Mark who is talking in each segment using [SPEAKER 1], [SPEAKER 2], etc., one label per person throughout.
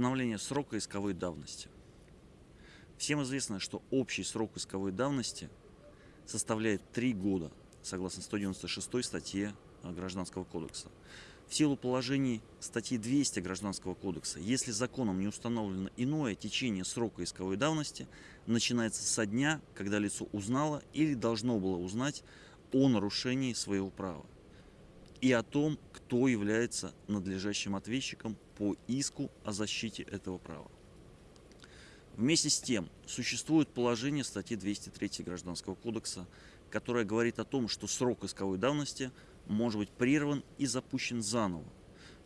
[SPEAKER 1] Постановление срока исковой давности. Всем известно, что общий срок исковой давности составляет 3 года, согласно 196 статье Гражданского кодекса. В силу положений статьи 200 Гражданского кодекса, если законом не установлено иное, течение срока исковой давности начинается со дня, когда лицо узнало или должно было узнать о нарушении своего права и о том, кто является надлежащим ответчиком по иску о защите этого права. Вместе с тем, существует положение статьи 203 Гражданского кодекса, которое говорит о том, что срок исковой давности может быть прерван и запущен заново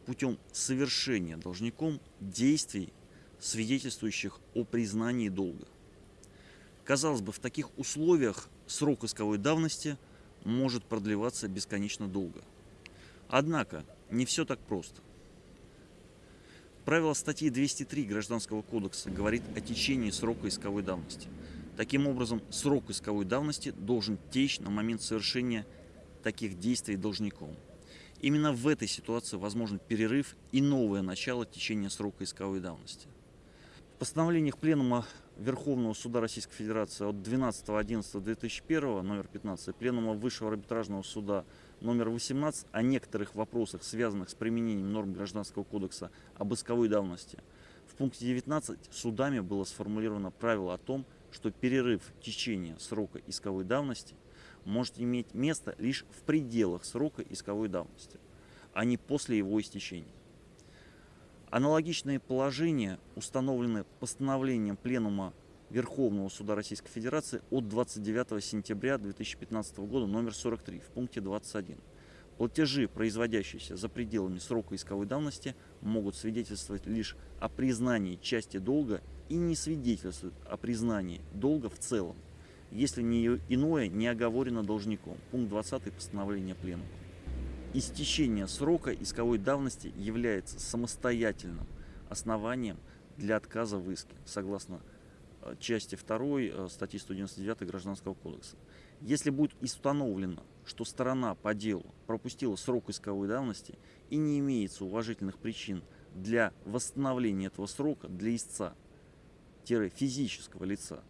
[SPEAKER 1] путем совершения должником действий, свидетельствующих о признании долга. Казалось бы, в таких условиях срок исковой давности может продлеваться бесконечно долго – Однако, не все так просто. Правило статьи 203 Гражданского кодекса говорит о течении срока исковой давности. Таким образом, срок исковой давности должен течь на момент совершения таких действий должником. Именно в этой ситуации возможен перерыв и новое начало течения срока исковой давности. В постановлениях Пленума Верховного Суда Российской Федерации от 12.11.2001, номер 15, Пленума Высшего арбитражного суда номер 18 о некоторых вопросах, связанных с применением норм Гражданского кодекса об исковой давности. В пункте 19 судами было сформулировано правило о том, что перерыв течения срока исковой давности может иметь место лишь в пределах срока исковой давности, а не после его истечения. Аналогичные положения установлены постановлением Пленума Верховного Суда Российской Федерации от 29 сентября 2015 года номер 43 в пункте 21. Платежи, производящиеся за пределами срока исковой давности, могут свидетельствовать лишь о признании части долга и не свидетельствуют о признании долга в целом, если не иное не оговорено должником. Пункт 20 постановления Пленума. Истечение срока исковой давности является самостоятельным основанием для отказа в иске, согласно части 2 э, статьи 199 Гражданского кодекса. Если будет установлено, что сторона по делу пропустила срок исковой давности и не имеется уважительных причин для восстановления этого срока для истца-физического лица,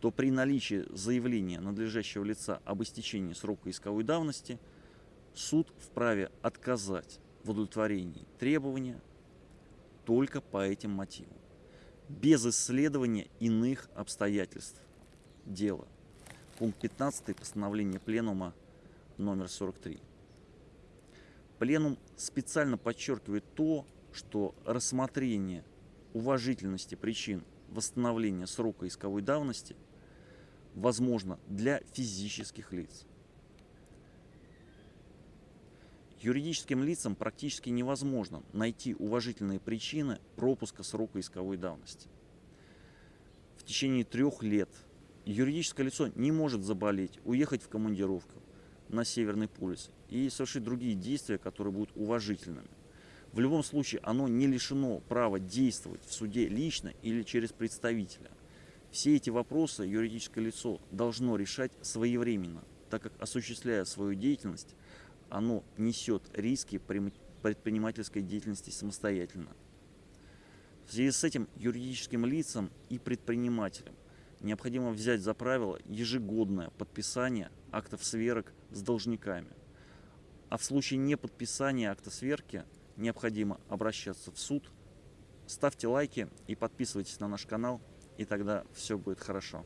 [SPEAKER 1] то при наличии заявления надлежащего лица об истечении срока исковой давности – суд вправе отказать в удовлетворении требования только по этим мотивам, без исследования иных обстоятельств дела. Пункт 15 постановления Пленума номер 43. Пленум специально подчеркивает то, что рассмотрение уважительности причин восстановления срока исковой давности возможно для физических лиц. Юридическим лицам практически невозможно найти уважительные причины пропуска срока исковой давности. В течение трех лет юридическое лицо не может заболеть, уехать в командировку на Северный полюс и совершить другие действия, которые будут уважительными. В любом случае оно не лишено права действовать в суде лично или через представителя. Все эти вопросы юридическое лицо должно решать своевременно, так как осуществляя свою деятельность, оно несет риски предпринимательской деятельности самостоятельно. В связи с этим юридическим лицам и предпринимателям необходимо взять за правило ежегодное подписание актов сверок с должниками. А в случае неподписания акта сверки необходимо обращаться в суд. Ставьте лайки и подписывайтесь на наш канал, и тогда все будет хорошо.